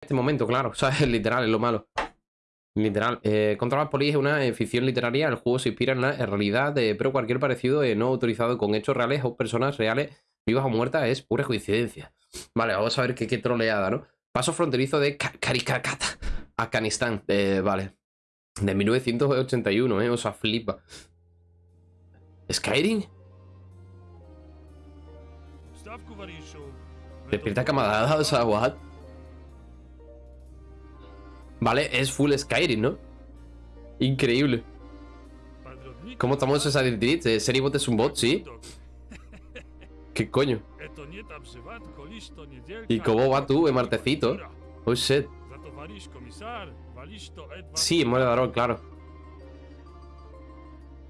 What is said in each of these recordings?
este momento, claro. O sea, es literal, es lo malo. Literal. Eh, Contra las polis es una ficción literaria. El juego se inspira en la realidad, de, pero cualquier parecido eh, no autorizado con hechos reales o personas reales, vivas o muertas, es pura coincidencia. Vale, vamos a ver qué, qué troleada, ¿no? Paso fronterizo de Karikakata, Afganistán. Eh, vale. De 1981, ¿eh? O sea, flipa. ¿Skyrim? Despierta camarada, o sea, what? Vale, es full Skyrim, ¿no? Increíble. ¿Cómo estamos esa identidad? ¿Serie bot es un bot? Sí. ¿Qué coño? ¿Y cómo va tú, martecito? Oh shit. Sí, muere de claro.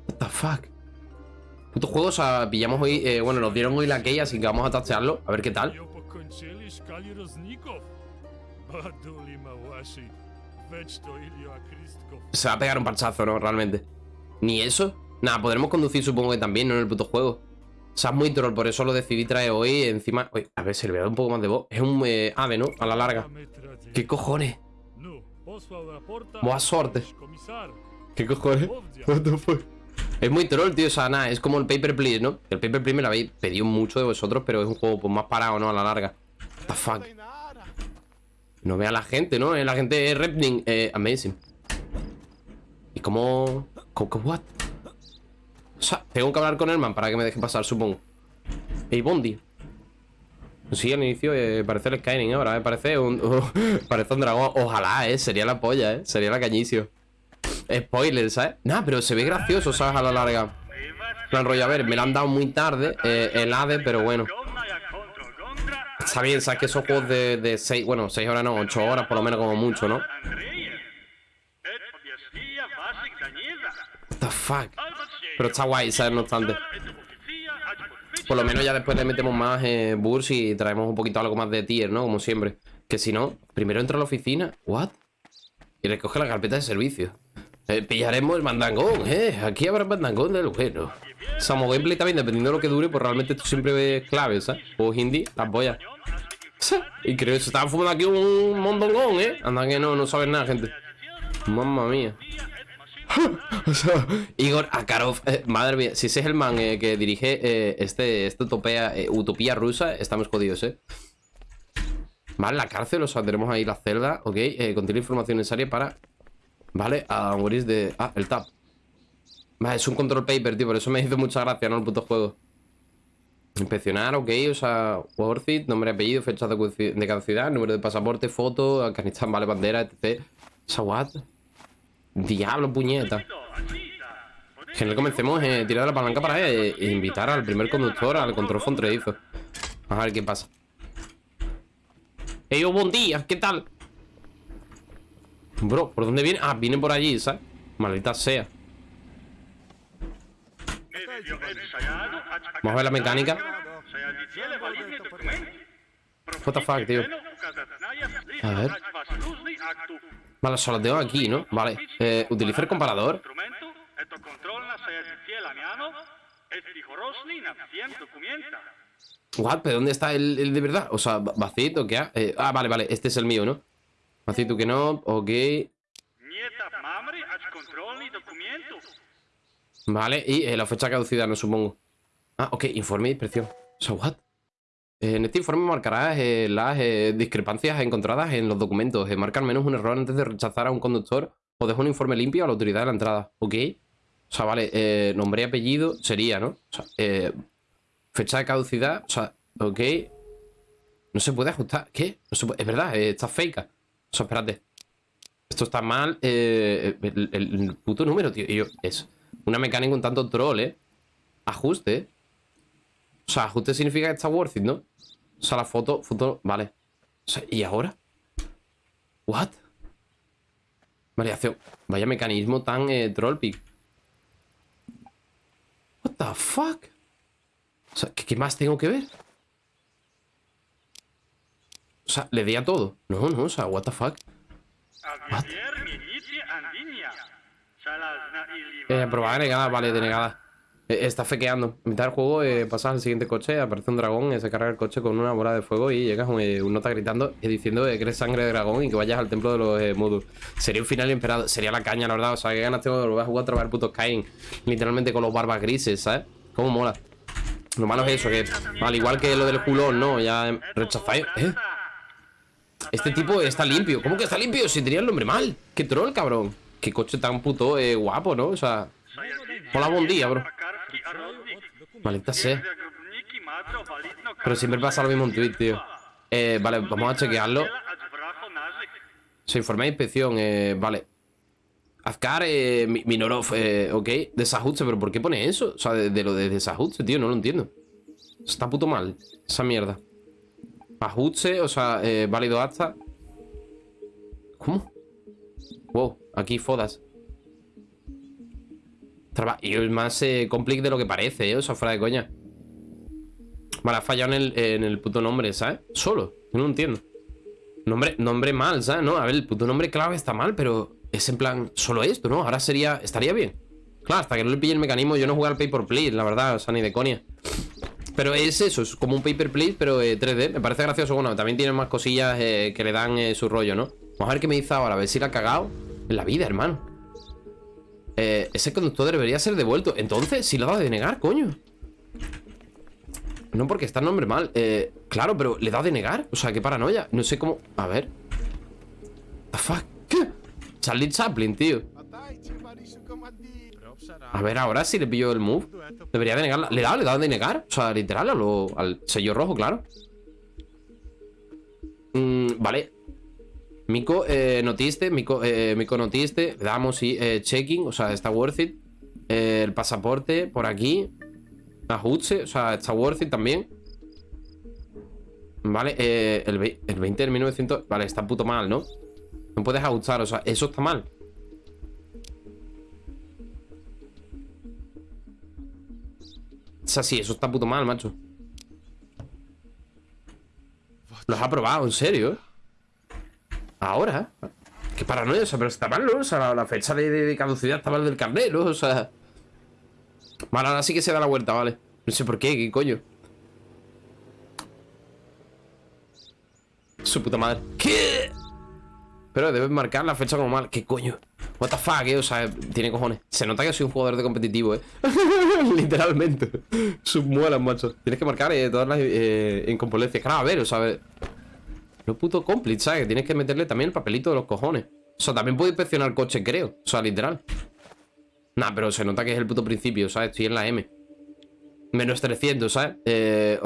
What the fuck? Puto juego, o sea, pillamos hoy. Eh, bueno, nos dieron hoy la key, así que vamos a tastearlo. A ver qué tal. Se va a pegar un parchazo, ¿no? Realmente. Ni eso. Nada, podremos conducir, supongo que también, ¿no? En el puto juego. O sea, es muy troll, por eso lo decidí traer hoy. Encima. Uy, a ver, se le voy a dar un poco más de voz. Es un eh, ave, ¿no? A la larga. ¿Qué cojones? Buena suerte. ¿Qué cojones? What the fuck? Es muy troll, tío. O sea, nada, es como el Paper Please, ¿no? El Paper Please me lo habéis pedido mucho de vosotros, pero es un juego pues, más parado, ¿no? A la larga. What the fuck. No vea la gente, ¿no? La gente es Repning. Eh, amazing. ¿Y cómo...? ¿Cómo, what? O sea, tengo que hablar con el man para que me deje pasar, supongo. Ey, Bondi. Sí, al inicio eh, parece el Skyrim ahora, eh, parece un... parece un dragón. Ojalá, eh, sería la polla, eh. Sería la cañicio. Spoiler, ¿sabes? Nah, pero se ve gracioso, ¿sabes? A la larga. Plan rollo, a ver, me lo han dado muy tarde eh, el AVE, pero bueno. Está bien, sabes que esos juegos de 6, bueno, 6 horas no, 8 horas por lo menos como mucho, ¿no? What the fuck. Pero está guay, ¿sabes? No obstante. Por lo menos ya después le metemos más eh, burst y traemos un poquito algo más de tier, ¿no? Como siempre. Que si no, primero entra a la oficina. ¿What? Y recoge la carpeta de servicio. Eh, pillaremos el mandangón, ¿eh? Aquí habrá mandangón del bueno. Samo gameplay también, dependiendo de lo que dure, pues realmente esto siempre ve clave, ¿sabes? O hindi, las boyas. Y creo que se estaba fumando aquí un mondongón, ¿eh? Anda que no, no sabes nada, gente. Mamma mía. o sea, Igor Akarov, eh, madre mía, si ese es el man eh, que dirige eh, este, este utopía, utopía rusa, estamos jodidos, ¿eh? Vale, la cárcel, o sea, tenemos ahí la celda, ok, contiene información necesaria para... Vale, a morir de... Ah, el tab Vale, es un control paper, tío, por eso me hizo mucha gracia, ¿no? El puto juego Inspeccionar, ok, o sea, worth it, nombre, apellido, fecha de caducidad, número de pasaporte, foto, Afganistán, vale, bandera, etc. ¿Esa what? Diablo, puñeta. Genial, comencemos eh, tirar la palanca para eh, invitar al primer conductor al control fronterizo. A ver qué pasa. Oh, buen día, ¿qué tal? Bro, ¿por dónde viene? Ah, viene por allí, ¿sabes? Maldita sea. Vamos a ver la mecánica. What the fuck, tío. A ver. Vale, solo tengo aquí, ¿no? Vale. Eh, utiliza el comparador. What? ¿Pero dónde está el, de verdad? O sea, vacito, ¿qué ha? Eh, ah, vale, vale. Este es el mío, ¿no? Vacito que no. Ok. Vale, y eh, la fecha caducidad, no supongo. Ah, ok, informe de inspección. So, what? Eh, en este informe marcarás eh, las discrepancias encontradas en los documentos. marca al menos un error antes de rechazar a un conductor o deja un informe limpio a la autoridad de la entrada. ¿Ok? O sea, vale, nombre y apellido sería, ¿no? O sea, fecha de caducidad, o sea, ok. No se puede ajustar. ¿Qué? Es verdad, está fake. O sea, espérate. Esto está mal. el, el, puto número, tío. Y yo, es una mecánica un tanto troll, ¿eh? Ajuste. O sea, ajuste significa que está worth it, ¿no? O sea, la foto, foto, vale. O sea, ¿y ahora? ¿What? Variación. Vaya mecanismo tan eh, troll pick. What the fuck? O sea, ¿qué, más tengo que ver? O sea, le di a todo. No, no, o sea, what the fuck. What? Eh, aprobada, negada, vale, denegada. Eh, está fequeando. En mitad del juego eh, pasas al siguiente coche, aparece un dragón, eh, se carga el coche con una bola de fuego y llegas un, eh, un nota gritando y diciendo eh, que eres sangre de dragón y que vayas al templo de los Modu. Sería un final inesperado. Sería la caña, la verdad. O sea, que ganas tengo de volver a jugar otra vez al puto Skyrim. Literalmente con los barbas grises, ¿sabes? Cómo mola. Lo malo es eso, que al igual que lo del culón, ¿no? Ya rechazáis. ¿Eh? Este tipo está limpio. ¿Cómo que está limpio? Si tenía el nombre mal. Qué troll, cabrón. Qué coche tan puto eh, guapo, ¿no? O sea... Hola, buen día, bro. Maldita sea. Pero siempre pasa lo mismo en Twitch, tío. Eh, vale, vamos a chequearlo. Se informa de inspección, eh, vale. Azkar, eh, Mi- Minorov, eh, ok. Desajuste, pero ¿por qué pone eso? O sea, de lo de desajuste, tío, no lo entiendo. Está puto mal, esa mierda. Ajuste, o sea, eh, válido hasta. ¿Cómo? Wow, aquí fodas. Y es más eh, complex de lo que parece, ¿eh? O sea, fuera de coña. Vale, ha fallado en el, en el puto nombre, ¿sabes? Solo, yo no entiendo. Nombre, nombre mal, ¿sabes? No, a ver, el puto nombre clave está mal, pero es en plan, solo esto, ¿no? Ahora sería, estaría bien. Claro, hasta que no le pille el mecanismo, yo no juego al pay por play, la verdad, o sea, ni de coña. Pero es eso, es como un paper plate, pero eh, 3D. Me parece gracioso. Bueno, también tiene más cosillas eh, que le dan eh, su rollo, ¿no? Vamos a ver qué me dice ahora, a ver si la ha cagado en la vida, hermano. Eh, ese conductor debería ser devuelto. Entonces, si lo dado de negar, coño. No porque está el nombre mal. Eh, claro, pero le da de negar. O sea, qué paranoia. No sé cómo. A ver. The fuck? ¿Qué? Charlie Chaplin, tío. A ver, ahora si le pillo el move. Debería de negarla. ¿Le da? ¿Le da de negar? O sea, literal, lo- al sello rojo, claro. Mm, vale. Mico, eh, notiste. Mico, eh, Mico notiste. Damos y eh, checking. O sea, está worth it. Eh, el pasaporte por aquí. Ajuste. O sea, está worth it también. Vale, eh, el, el 20 del 1900. Vale, está puto mal, ¿no? No puedes ajustar. O sea, eso está mal. Sea, sí, eso está puto mal, macho. Los ha probado, en serio. Ahora. Qué paranoia, o sea, pero está mal, ¿no? O sea, la, fecha de caducidad está mal del carnet, ¿no? O sea. Vale, ahora sí que se da la vuelta, vale. No sé por qué, qué coño. Su puta madre. ¿Qué? Pero debes marcar la fecha como mal. ¿Qué coño? What the eh? O sea, tiene cojones. Se nota que soy un jugador de competitivo, eh. Literalmente. Submuelas, macho. Tienes que marcar eh, todas las eh, incompolencias. Claro, a ver, o sea. No puto cómplice, ¿sabes? Tienes que meterle también el papelito de los cojones. O sea, también puedo inspeccionar coche, creo. O sea, literal. Nah, pero se nota que es el puto principio, ¿sabes? Estoy en la M. Menos 300, ¿sabes? Eh,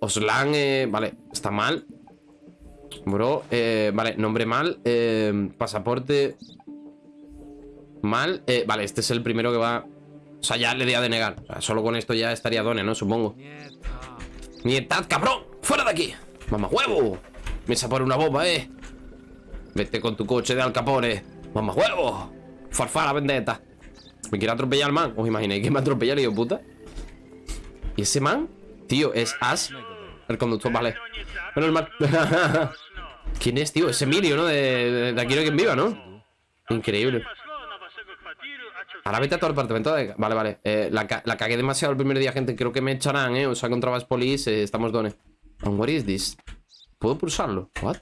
Oslan, eh, vale, está mal. Bro, eh, vale, nombre mal. eh, pasaporte. Mal. eh, vale, este es el primero que va. O sea, ya le di a denegar. Solo con esto ya estaría Done, ¿no? Supongo. ¡Nietad, cabrón! ¡Fuera de aquí! ¡Mamá huevo! Me por una bomba, eh. Vete con tu coche de Al Capone. ¡Mamá huevo! Farfara vendetta. ¿Me quiere atropellar el man? ¿Os imagináis que me atropella, hijo puta? ¿Y ese man? Tío, es Ash. El conductor, vale. Menos mal. ¿Quién es, tío? Es Emilio, ¿no? De, de Aquí no hay quien viva, ¿no? Increíble. Ahora vete a todo el apartamento de... Vale, vale. Eh, la, ca- cagué demasiado el primer día, gente. Creo que me echarán, ¿eh? O sea, contra Police. eh, estamos dones. And what is? ¿Puedo pulsarlo? ¿What?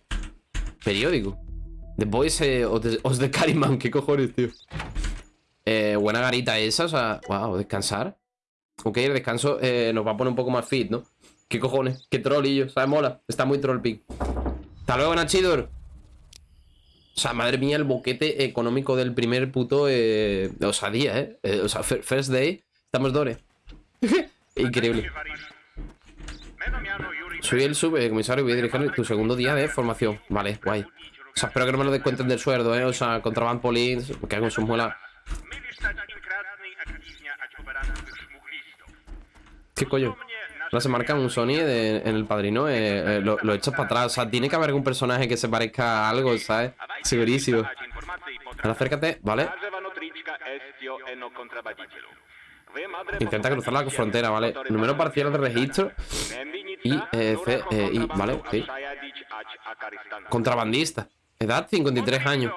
Periódico. The Boys eh, of the, of the Cariman. ¿Qué cojones, tío? Eh, buena garita esa, o sea... Wow, descansar. Ok, el descanso nos va a poner un poco más fit, ¿no? ¿Qué cojones? ¿Qué trollillo? ¿Sabes? Mola. Está muy troll pick. Hasta luego, Nachidor. O sea, madre mía, el boquete económico del primer puto. Eh, o sea, día, ¿eh? Eh, O sea, fir- first day. Estamos dones. Increíble. Soy el subcomisario y voy a dirigir tu segundo día de formación. Vale, guay. O sea, espero que no me lo descuenten del sueldo, ¿eh? O sea, contraband police, me cago en sus muelas. ¿Qué coño? Ahora se marca un Sony de- en el padrino, eh, eh, lo, lo echas para atrás. O sea, tiene que haber algún personaje que se parezca a algo, ¿sabes? Segurísimo. Ahora acércate, ¿vale? Intenta cruzar la frontera, ¿vale? Número parcial de registro. Y, eh, C, eh, ¿vale? Sí. Contrabandista. Edad 53 años.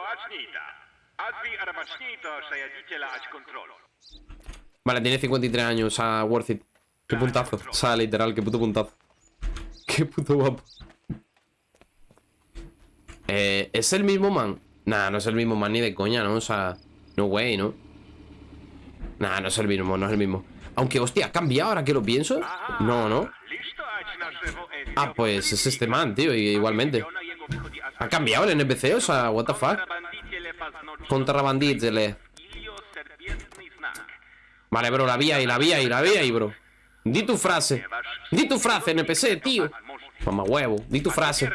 Vale, tiene 53 años, o sea, worth it. Qué puntazo. O sea, literal, qué puto puntazo. Qué puto guapo. Eh, ¿Es el mismo man? Nah, no es el mismo man ni de coña, ¿no? O sea, no way, ¿no? Nah, no es el mismo, no es el mismo. Aunque, hostia, ¿ha cambiado ahora que lo pienso? No, ¿no? Ah, pues es este man, tío, igualmente. ¿Ha cambiado el NPC? O sea, what the fuck? Contrabandízele. Vale, bro, la vía y la vía y la vía y, bro. Di tu frase. Di tu frase, NPC, tío. Mamá huevo, di tu frase.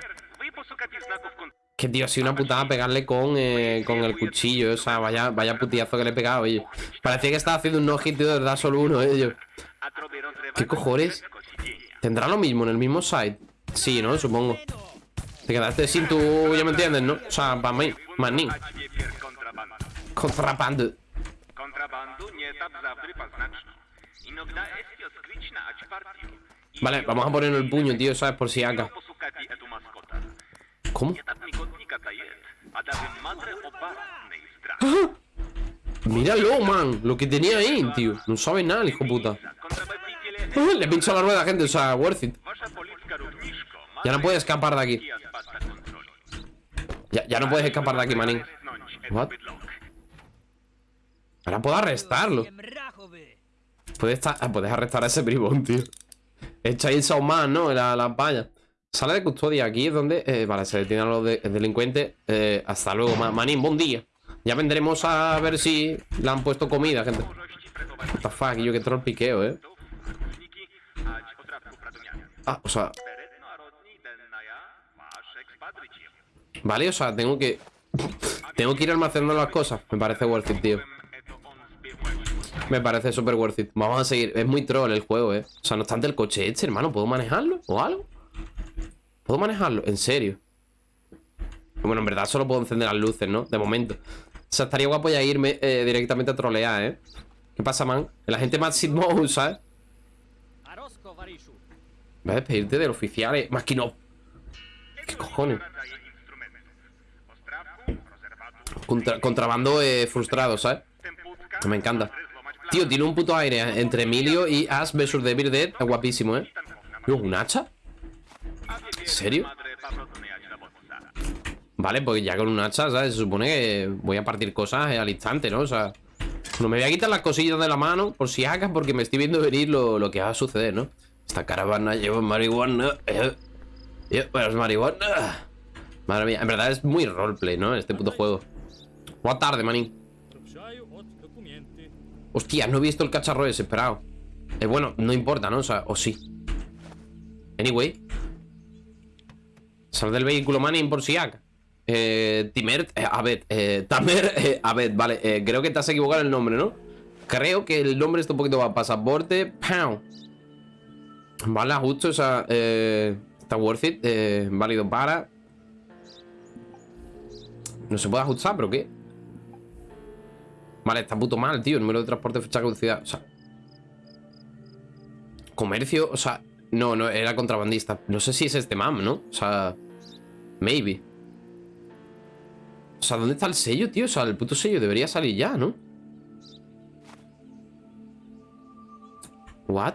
Que tío, ha sido una putada pegarle con, eh, con el cuchillo. O sea, vaya, vaya putiazo que le he pegado, oye. Parecía que estaba haciendo un no-hit, de verdad, solo uno, ellos. ¿Qué cojones? ¿Tendrá lo mismo en el mismo site? Sí, ¿no? Supongo. Te quedaste sin tu... Ya me entiendes, ¿no? O sea, para mí, manín. Contrabando. Vale, vamos a poner el puño, tío, ¿sabes? Por si acá. ¿Cómo? ¡Ah! Míralo, man. Lo que tenía ahí, tío. No sabe nada, hijo puta. Le pincho la rueda, gente. O sea, worth it. Ya no puedes escapar de aquí. Ya, ya no puedes escapar de aquí, manín. What? Ahora puedo arrestarlo. Puedes, ah, puedes arrestar a ese bribón, tío. Es Chainsaw Man, ¿no? La, la valla. Sala de custodia, aquí es donde... Eh, vale, se detienen los delincuentes. Eh, hasta luego, manín, buen día. Ya vendremos a ver si le han puesto comida, gente. What the fuck, yo que troll piqueo, eh. Ah, o sea... Vale, o sea, tengo que... tengo que ir almacenando las cosas. Me parece worth it, tío. Me parece súper worth it. Vamos a seguir. Es muy troll el juego, eh. O sea, no obstante el coche este, hermano. ¿Puedo manejarlo? ¿O algo? ¿Puedo manejarlo? ¿En serio? Bueno, en verdad solo puedo encender las luces, ¿no? De momento. O sea, estaría guapo ya irme eh, directamente a trolear, ¿eh? ¿Qué pasa, man? La gente más Mode, ¿sabes? Voy a despedirte del oficial, eh. Más que no. ¿Qué cojones? contrabando eh, frustrado, ¿sabes? Me encanta. Tío, tiene un puto aire entre Emilio y Ash vs Devil Dead. Guapísimo, ¿eh? ¿Un hacha? ¿En serio? Vale, pues ya con un hacha, ¿sabes? Se supone que voy a partir cosas al instante, ¿no? O sea, no me voy a quitar las cosillas de la mano por si hagas porque me estoy viendo venir lo, que va a suceder, ¿no? Esta caravana lleva marihuana. Eh, eh, marihuana. Madre mía, en verdad es muy roleplay, ¿no? Este puto juego. Buenas tarde, manín. Hostia, no he visto el cacharro desesperado. Eh, bueno, no importa, ¿no? O sea, o sí. Anyway. Sal del vehículo, manín, por si haga. Eh, Timer, eh, a ver, eh, Tamer, eh, a ver, vale, eh, creo que te has equivocado el nombre, ¿no? Creo que el nombre está un poquito más pasaporte, pound. Vale, justo, o sea, eh, está worth it, eh, válido para. No se puede ajustar, pero ¿qué? Vale, está puto mal, tío, número de transporte, fecha de caducidad, o sea. Comercio, o sea, no, no, era contrabandista. No sé si es este mam, ¿no? O sea, maybe. O sea, ¿dónde está el sello, tío? O sea, el puto sello debería salir ya, ¿no? ¿What?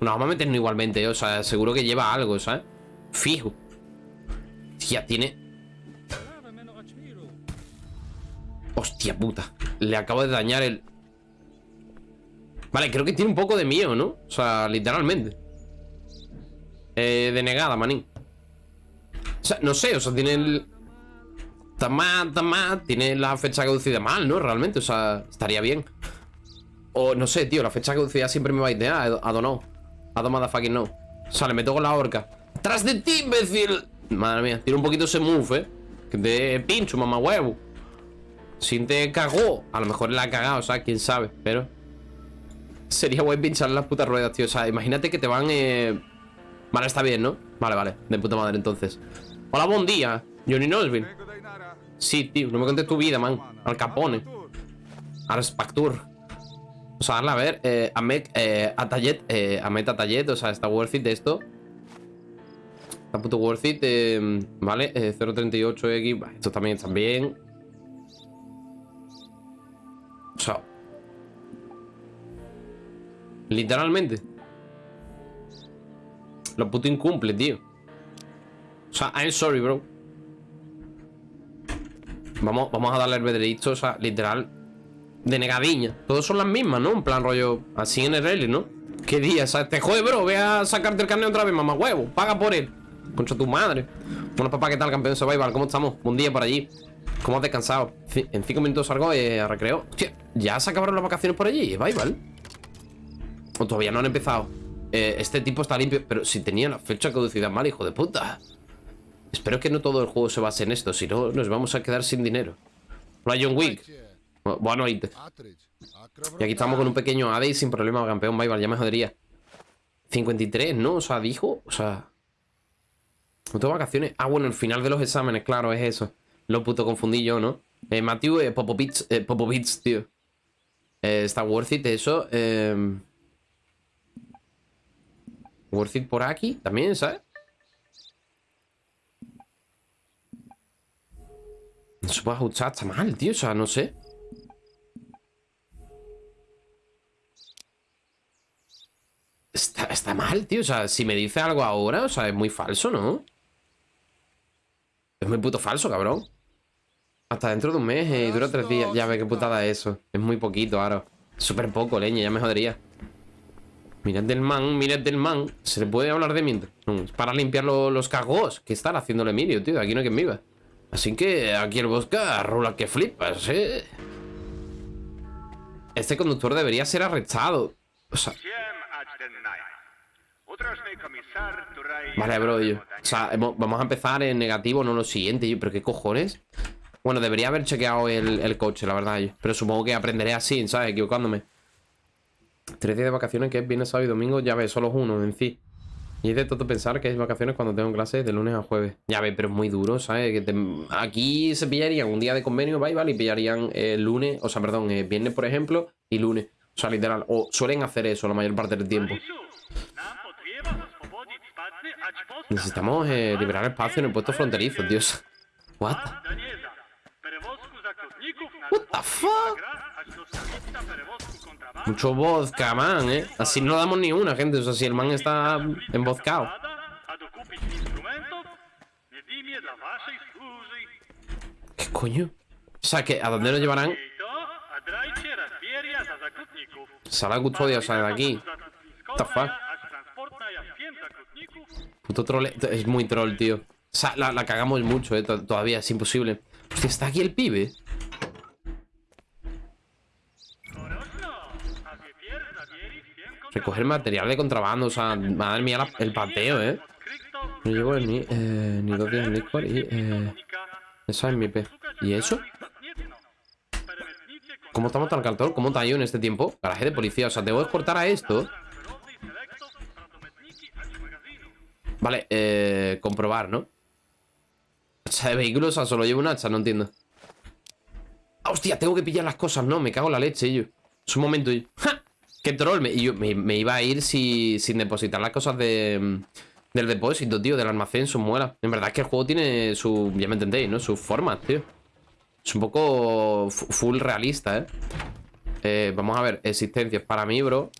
No, vamos a meternos igualmente, o sea, seguro que lleva algo, ¿sabes? Fijo. Tía, tiene... Hostia puta. Le acabo de dañar el... Vale, creo que tiene un poco de miedo, ¿no? O sea, literalmente. Eh, denegada, manín. O sea, no sé, o sea, tiene el... Tamá, tamá, tiene la fecha caducida mal, ¿no? Realmente, o sea, estaría bien. O no sé, tío, la fecha caducida siempre me va a ir a know. I don't fucking know. O sea, le meto con la horca. ¡Tras de ti, imbécil! Madre mía, tiene un poquito ese move, ¿eh? De pincho, mamá huevo. Si te cagó. A lo mejor la ha cagado, o sea, quién sabe. Pero. Sería guay pinchar las putas ruedas, tío. O sea, imagínate que te van. Eh... Vale, está bien, ¿no? Vale, vale. De puta madre, entonces. Hola, buen día. Johnny Nosville. Sí, tío, no me contes tu vida, man. Al Capone. Al Spactur. O sea, a ver. Eh, Amet, eh, Atayet. Eh, Amet Atayet. O sea, está worth it esto. Está puto worth it. Eh, vale, 0.38x. Eh, esto también está bien. O sea. Literalmente. Lo puto incumple, tío. O sea, I'm sorry, bro. Vamos, vamos a darle el o sea, literal. De negadiña. Todos son las mismas, ¿no? En plan rollo. Así en rally, ¿no? ¿Qué día? ¿sabes? Te jode, bro. Ve a sacarte el carnet otra vez, mamá huevo. Paga por él. Concha tu madre. Bueno, papá, ¿qué tal, campeón survival? ¿Cómo estamos? Un día por allí. ¿Cómo has descansado? En cinco minutos salgo a recreo. ¿ya se acabaron las vacaciones por allí? Survival. O todavía no han empezado. Eh, este tipo está limpio. Pero si tenía la fecha de caducidad mal, hijo de puta. Espero que no todo el juego se base en esto. Si no, nos vamos a quedar sin dinero. John Wick. Bueno, y, aquí estamos con un pequeño AD sin problema, campeón. Survival, ya me jodería. 53, ¿no? O sea, dijo. O sea. No tengo vacaciones. Ah, bueno, el final de los exámenes, claro, es eso. Lo puto confundí yo, ¿no? Eh, Matthew eh, Popovich, eh, Popovich, tío. Eh, está worth it eso. Eh... Worth it por aquí también, ¿sabes? No se puede ajustar, está mal, tío. O sea, no sé. Está, está mal, tío. O sea, si me dice algo ahora, o sea, es muy falso, ¿no? Es muy puto falso, cabrón. Hasta dentro de un mes y dura tres días. Ya ve qué putada es eso. Es muy poquito, ahora. Súper poco, leña, ya me jodería. Mirad del man, mirad del man. ¿Se le puede hablar de mientras? para limpiar los cagos que están haciendo el Emilio, tío. Aquí no hay quien viva. Así que aquí el Bosca rola que flipas, ¿eh? Este conductor debería ser arrestado. O sea... Vale, bro. O sea, vamos a empezar en negativo, no lo siguiente, yo. Pero qué cojones. Bueno, debería haber chequeado el, coche, la verdad. Pero supongo que aprenderé así, ¿sabes? Equivocándome. Tres días de vacaciones, que es viernes, sábado y domingo, ya ves, solo uno en sí. Y es de todo pensar que es vacaciones cuando tengo clases de lunes a jueves. Ya ves, pero es muy duro, ¿sabes? Aquí se pillarían un día de convenio, ¿vale? Y pillarían el lunes, o sea, perdón, el viernes, por ejemplo, y lunes. O sea, literal. O suelen hacer eso la mayor parte del tiempo. Necesitamos eh, liberar espacio en el puesto fronterizo, Dios. What? What the fuck? Mucho vodka, man, ¿eh? Así no damos ni una, gente. O sea, si el man está embozcado. ¿Qué coño? O sea, que ¿a dónde nos llevarán? Sala custodia, o sea, de aquí. What the fuck? Puto troll. Es muy troll, tío. O sea, la, cagamos mucho, eh. Todavía es imposible. Hostia, está aquí el pibe. Recoger material de contrabando, o sea, madre mía, el pateo, ¿eh? No llevo ni, ni dos días en licor y... Eh, esa es mi pez. ¿Y eso? ¿Cómo estamos tan caltor? ¿Cómo está yo en este tiempo? Garaje de policía, o sea, debo exportar a esto Vale, eh, comprobar, ¿no? Hacha de vehículos, o sea, solo llevo un hacha, no entiendo ¡Hostia! Tengo que pillar las cosas, no, me cago en la leche, yo Es un momento, yo ¡Ja! ¡Qué troll! Me, yo, me, iba a ir sin depositar las cosas de, del depósito, tío, del almacén, sus muelas En verdad es que el juego tiene su... Ya me entendéis, ¿no? Sus formas, tío Es un poco full realista, ¿eh? ¿eh? Vamos a ver, existencias para mí, bro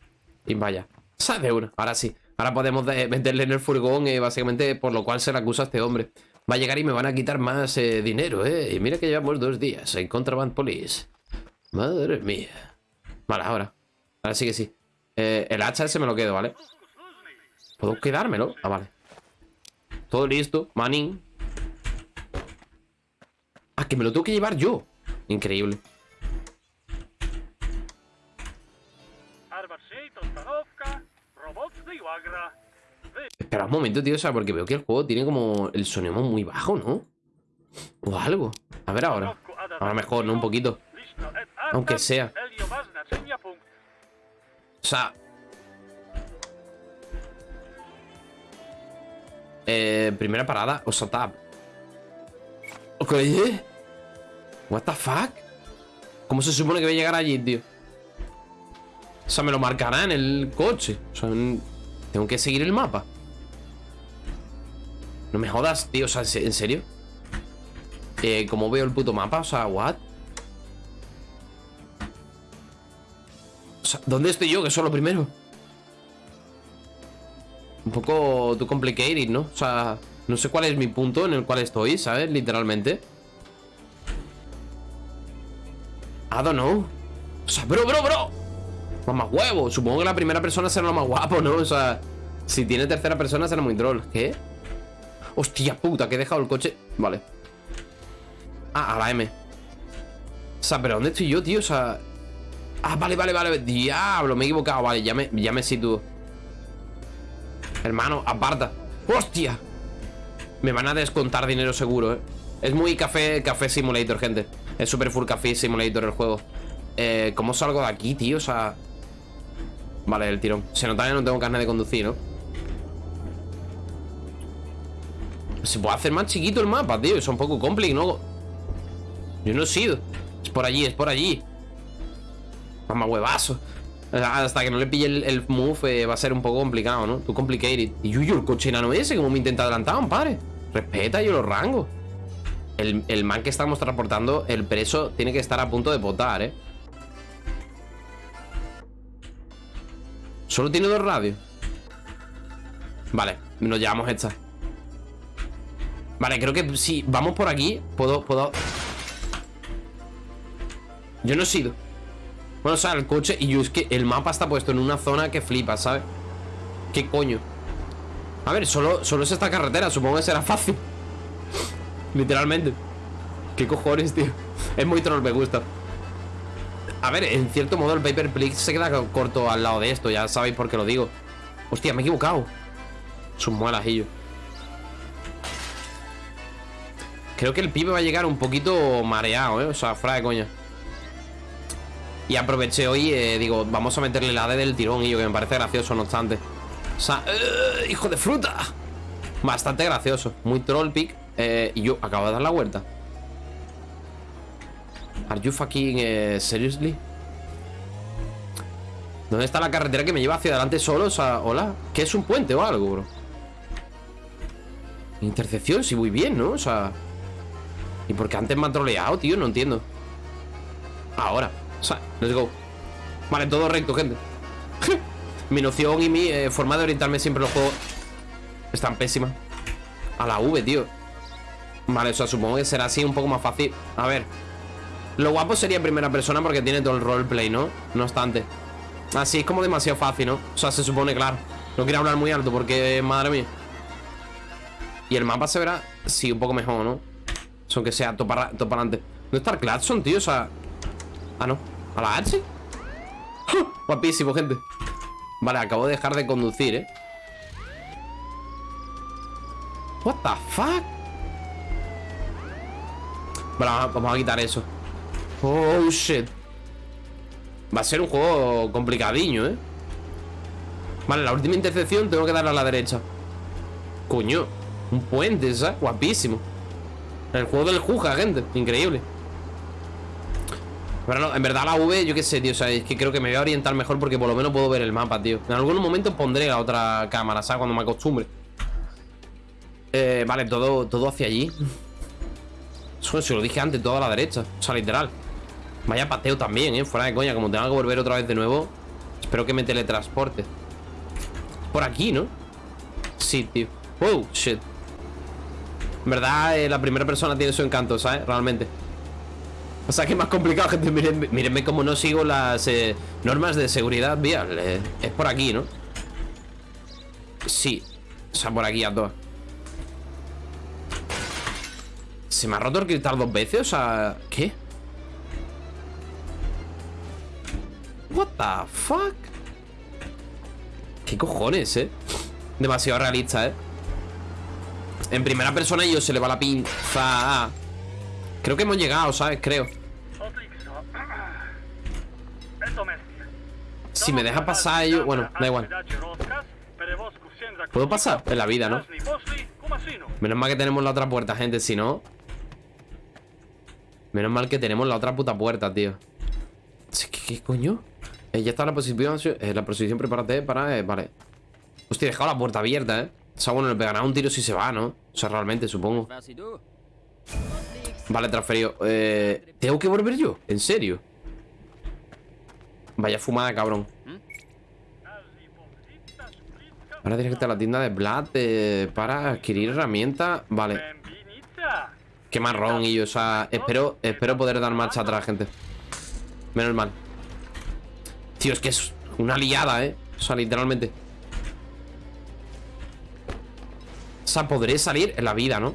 Y vaya ¿Sabes de una? Ahora sí Ahora podemos meterle en el furgón, eh, básicamente, por lo cual se le acusa a este hombre. Va a llegar y me van a quitar más eh, dinero, ¿eh? Y mira que llevamos dos días en Contraband Police. Madre mía. Vale, ahora. Ahora sí que sí. Eh, el hacha ese me lo quedo, ¿vale? ¿Puedo quedármelo? Ah, vale. Todo listo. Manin. Ah, que me lo tengo que llevar yo. Increíble. Espera un momento, tío, o sea, porque veo que el juego tiene como el sonido muy bajo, ¿no? O algo. A ver ahora. Ahora mejor, ¿no? Un poquito. Aunque sea. O sea... Eh, primera parada, o sea. Ok. What the fuck? ¿Cómo se supone que voy a llegar allí, tío? O sea, me lo marcará en el coche. O sea, tengo que seguir el mapa. No me jodas, tío. O sea, ¿en serio? Eh, ¿Cómo veo el puto mapa? O sea, ¿what? O sea, ¿dónde estoy yo? Que soy lo primero. Un poco too complicated, ¿no? O sea, no sé cuál es mi punto en el cual estoy, ¿sabes? Literalmente. I don't know. O sea, bro, bro, bro. Más huevo. Supongo que la primera persona será lo más guapo, ¿no? O sea, si tiene tercera persona será muy troll. ¿Qué? Hostia puta, que he dejado el coche. Vale. Ah, a la M. O sea, pero ¿dónde estoy yo, tío? O sea... Ah, vale, vale, vale. Diablo, me he equivocado. Vale, ya me, sitúo. Hermano, aparta. ¡Hostia! Me van a descontar dinero seguro, ¿eh? Es muy café, café simulator, gente. Es super full café simulator el juego. Eh, ¿Cómo salgo de aquí, tío? O sea... Vale, el tirón. Se nota que no tengo carne de conducir, ¿no? Se puede hacer más chiquito el mapa, tío. Es un poco complicado. Yo no he sido. Es por allí, es por allí. Mamá huevazo. Hasta que no le pille el, move eh, va a ser un poco complicado, ¿no? Tú complicated. Y yo, yo, el coche enano ese, como me intenta adelantar, padre. Respeta yo los rangos. El, el, man que estamos transportando, el preso, tiene que estar a punto de botar, ¿eh? Solo tiene dos radios. Vale, nos llevamos esta. Vale, creo que si vamos por aquí, puedo, puedo... Yo no he sido. Bueno, o sea, el coche Y yo es que el mapa está puesto en una zona que flipa, ¿sabes? ¿Qué coño? A ver, solo, solo es esta carretera Supongo que será fácil Literalmente ¿Qué cojones, tío? Es muy troll, me gusta A ver, en cierto modo el Paper se queda corto al lado de esto Ya sabéis por qué lo digo Hostia, me he equivocado Sus muelas y Creo que el pibe va a llegar un poquito mareado, ¿eh? O sea, fuera de coña y aproveché hoy, eh, digo, vamos a meterle la D del tirón y yo que me parece gracioso, no obstante. O sea, eh, hijo de fruta. Bastante gracioso. Muy troll pick. Eh, y yo acabo de dar la vuelta. Are you fucking seriously? ¿Dónde está la carretera que me lleva hacia adelante solo? O sea, hola. ¿Qué es un puente o algo, bro? Intercepción, si voy bien, ¿no? O sea... ¿Y por qué antes me han troleado, tío? No entiendo. Ahora. O sea, let's go Vale, todo recto, gente Mi noción y mi eh, forma de orientarme siempre los juegos Están pésimas A la V, tío Vale, o sea, supongo que será así un poco más fácil A ver Lo guapo sería primera persona porque tiene todo el roleplay, ¿no? No obstante Así es como demasiado fácil, ¿no? O sea, se supone, claro No quiero hablar muy alto porque, madre mía Y el mapa se verá Sí, un poco mejor, ¿no? Son que sea para adelante ¿Dónde está el Cladson, tío? O sea... Ah, no ¿A la H? Guapísimo, gente Vale, acabo de dejar de conducir, ¿eh? What the fuck? Vale, vamos a quitar eso Oh, shit Va a ser un juego complicadiño, ¿eh? Vale, la última intercepción tengo que darle a la derecha Coño Un puente, ¿sabes? Guapísimo El juego del Juja, gente Increíble. Pero en verdad la V, yo qué sé, tío O sea, es que creo que me voy a orientar mejor Porque por lo menos puedo ver el mapa, tío. En algún momento pondré la otra cámara, ¿sabes? Cuando me acostumbre. Eh, Vale, todo, todo hacia allí. Eso se lo dije antes, todo a la derecha O sea, literal. Vaya pateo también, ¿eh? Fuera de coña, como tenga que volver otra vez de nuevo Espero que me teletransporte. Por aquí, ¿no? Sí, tío. Wow, shit En verdad, eh, la primera persona tiene su encanto, ¿sabes? Realmente o sea que es más complicado, gente. Mírenme, cómo no sigo las eh, normas de seguridad vial. Eh, es por aquí, ¿no? Sí. O sea, por aquí a todas. ¿Se me ha roto el cristal dos veces? O sea, ¿qué? What the fuck? ¿Qué cojones, eh? Demasiado realista, eh En primera persona yo se le va la pinza Creo que hemos llegado, ¿sabes? Creo Si me deja pasar ellos... Bueno, da igual ¿Puedo pasar? En la vida, ¿no? Menos mal que tenemos la otra puerta, gente Si no... Menos mal que tenemos la otra puta puerta, tío ¿Qué, qué coño? Eh, ya está la posición eh, La posición prepárate para... Eh, vale Hostia, he dejado la puerta abierta, ¿eh? O sea, bueno, le pegará un tiro si se va, ¿no? O sea, realmente, supongo Vale, transferido eh, ¿Tengo que volver yo? ¿En serio? Vaya fumada, cabrón Ahora tienes que ir a la tienda de Vlad eh, para adquirir herramientas. Vale. Qué marrón y yo, o sea, espero, espero poder dar marcha atrás, gente. Menos mal. Tío, es que es una liada, ¿eh? O sea, literalmente. O sea, podré salir en la vida, ¿no?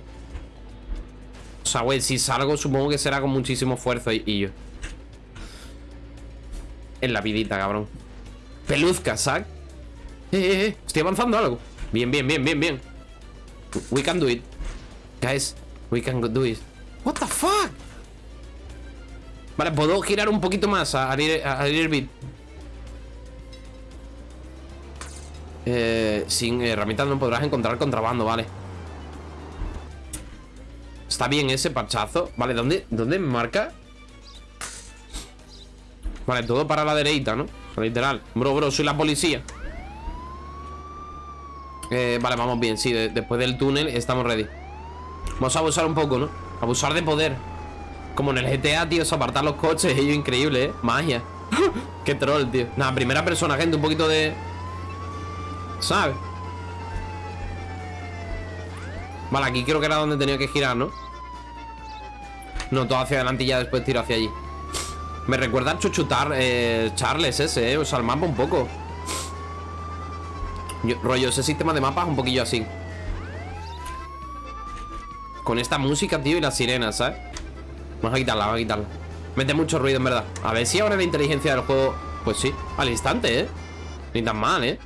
O sea, güey, si salgo supongo que será con muchísimo esfuerzo y, yo. En la vidita, cabrón. Peluzca, ¿sabes? Eh, eh, eh, estoy avanzando algo. Bien, bien, bien, bien, bien. We can do it. Guys, we can do it. What the fuck? Vale, puedo girar un poquito más a, a, a, a. Eh, sin herramientas no podrás encontrar contrabando, vale. Está bien ese parchazo. Vale, ¿dónde, dónde marca? Vale, todo para la derecha, ¿no? literal. Bro, bro, soy la policía. Eh, vale, vamos bien, sí, después del túnel estamos ready Vamos a abusar un poco, ¿no? Abusar de poder Como en el GTA, tío, es apartar los coches Ello increíble, ¿eh? Magia Qué troll, tío Nada, primera persona, gente, un poquito de... ¿Sabes? Vale, aquí creo que era donde tenía que girar, ¿no? No, todo hacia adelante y ya después tiro hacia allí Me recuerda a chuchutar eh, Charles ese, ¿eh? O sea, el mapa un poco rollo, ese sistema de mapas un poquillo así Con esta música, tío, y las sirenas, ¿sabes? Vamos a quitarla, vamos a quitarla Mete mucho ruido, en verdad A ver si ahora la inteligencia del juego Pues sí, al instante, ¿eh? Ni tan mal, ¿eh?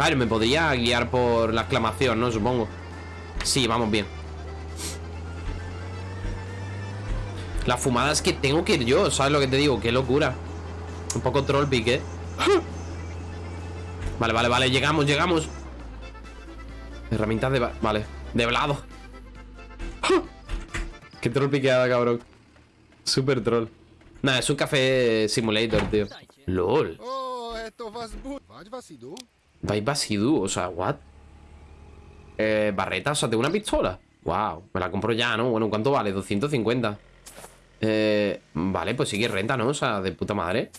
A ver, me podría guiar por la exclamación, ¿no? Supongo. Sí, vamos bien. La fumada es que tengo que ir yo ¿Sabes lo que te digo? Qué locura. Un poco troll pique ¿eh? Vale, vale, vale, llegamos, llegamos. Herramientas de... Vale, de blado. Qué troll piqueada, cabrón. Super troll. Nada, es un café simulator, tío. LOL Basidu, o sea, what? Eh, barreta, o sea, tengo una pistola Wow, me la compro ya, ¿no? Bueno, ¿cuánto vale? 250 Eh, vale, pues sí que renta, ¿no? O sea, de puta madre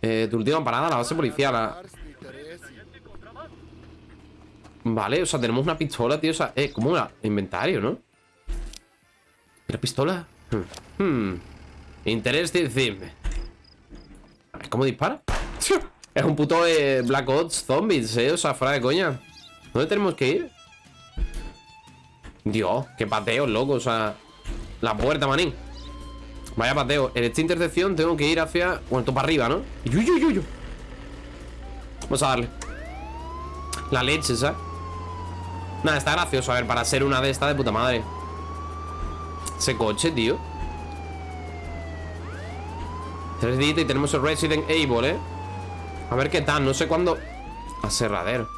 eh, tu última parada, la base policial. Vale, o sea, tenemos una pistola, tío. O sea, eh, ¿cómo era? Inventario, ¿no? ¿Era pistola? Hmm. hmm. Interés decirme. ¿Cómo dispara? Es un puto eh, Black Ops Zombies, eh. O sea, fuera de coña. ¿Dónde tenemos que ir? Dios, qué pateo, loco. O sea, la puerta, manín. Vaya pateo. En esta intersección tengo que ir hacia... Bueno, para arriba, ¿no? Yuyu, Vamos a darle. La leche, ¿sabes? Nada, está gracioso. A ver, para ser una de estas de puta madre. Ese coche, tío. Tres días y tenemos el Resident Evil, ¿eh? A ver qué tal. No sé cuándo... Aserradero.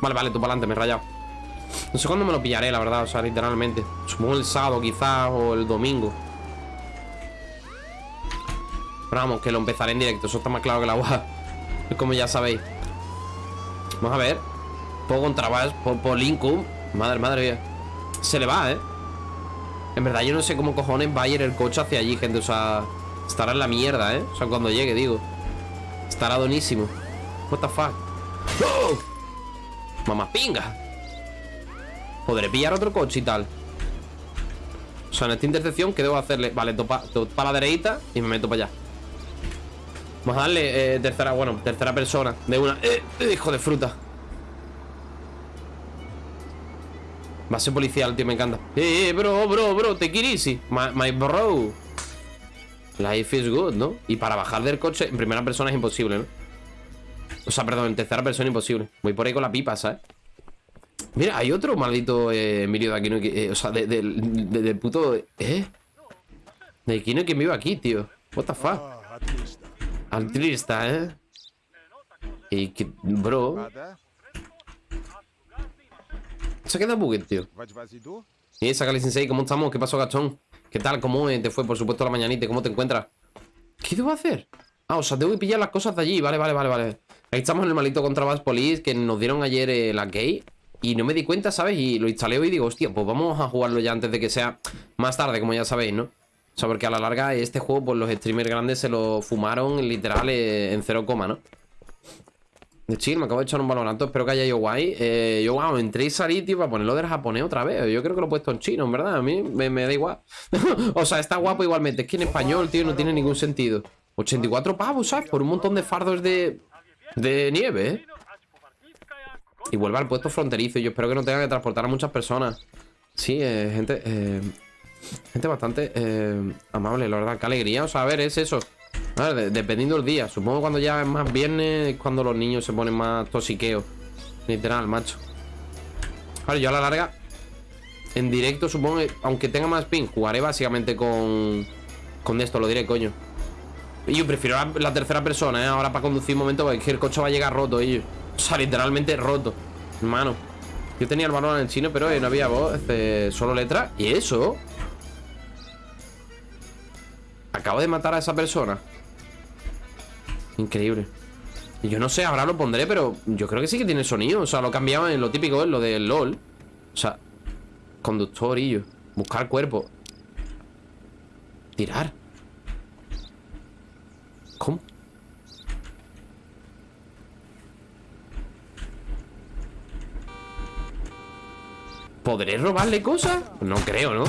Vale, vale, tú para adelante, me he rayado. No sé cuándo me lo pillaré, la verdad. O sea, literalmente. Supongo el sábado, quizás, o el domingo. Pero vamos, que lo empezaré en directo Eso está más claro que la agua Como ya sabéis Vamos a ver Puedo contrabas por, por Lincoln Madre, madre mía Se le va, ¿eh? En verdad yo no sé cómo cojones va a ir el coche hacia allí, gente O sea, estará en la mierda, ¿eh? O sea, cuando llegue, digo Estará donísimo. What the fuck ¡Oh! Mamá pinga. Podré pillar otro coche y tal. O sea, en esta intersección ¿Qué debo hacerle? Vale, topa, topa la derecha Y me meto para allá. Vamos a darle eh, tercera, bueno, tercera persona. De una, eh, eh, hijo de fruta. Base policial, tío, me encanta. Eh, bro, bro, bro, te easy. My, my bro Life is good, ¿no? Y para bajar del coche en primera persona es imposible, ¿no? O sea, perdón, en tercera persona imposible Voy por ahí con la pipa, ¿sabes? Mira, hay otro maldito eh, Emilio de aquí, ¿no? Que, eh, o sea, de, de, de, puto... ¿Eh? De aquí no que iba aquí, tío What the fuck Altrista, ¿eh? Y que, bro Se queda buget, tío Y Sakali Sensei, ¿cómo estamos? ¿Qué pasó, gachón? ¿Qué tal? ¿Cómo te fue, por supuesto, la mañanita? ¿Cómo te encuentras? ¿Qué debo hacer? Ah, o sea, tengo que pillar las cosas de allí Vale, vale, vale, vale Ahí estamos en el malito Contrabass Police Que nos dieron ayer eh, la key Y no me di cuenta, ¿sabes? Y lo instalé hoy y digo, hostia, pues vamos a jugarlo ya antes de que sea más tarde, como ya sabéis, ¿no? O sea, porque a la larga este juego, pues los streamers grandes se lo fumaron literal eh, en cero coma, ¿no? Chill, me acabo de echar un balonato. Espero que haya ido guay. Eh, yo, wow, entré y salí, tío, para ponerlo del japonés otra vez. Yo creo que lo he puesto en chino, en verdad. A mí me, da igual. o sea, está guapo igualmente. Es que en español, tío, no tiene ningún sentido. 84 pavos, ¿sabes? Por un montón de fardos de, de nieve, ¿eh? Y vuelve al puesto fronterizo. Yo espero que no tenga que transportar a muchas personas. Sí, eh, gente... Eh, gente bastante amable, la verdad. Qué alegría. O sea, a ver, es eso. Dependiendo del día. Supongo cuando ya es más viernes es cuando los niños se ponen más tosiqueos. Literal, macho. Vale, yo a la larga, en directo, supongo, aunque tenga más ping, jugaré básicamente con, con esto, lo diré, coño. Y yo prefiero la, tercera persona, ¿eh? Ahora para conducir un momento, porque el coche va a llegar roto, ellos. O sea, literalmente roto. Hermano. Yo tenía el balón en el chino, pero no había voz, este, solo letra. ¿Y eso? Acabo de matar a esa persona. Increíble. Yo no sé, ahora lo pondré, pero yo creo que sí que tiene sonido. O sea, lo cambiaba en lo típico, en lo del LOL. O sea, conductor y yo. Buscar cuerpo. Tirar. ¿Cómo? ¿Podré robarle cosas? No creo, ¿no?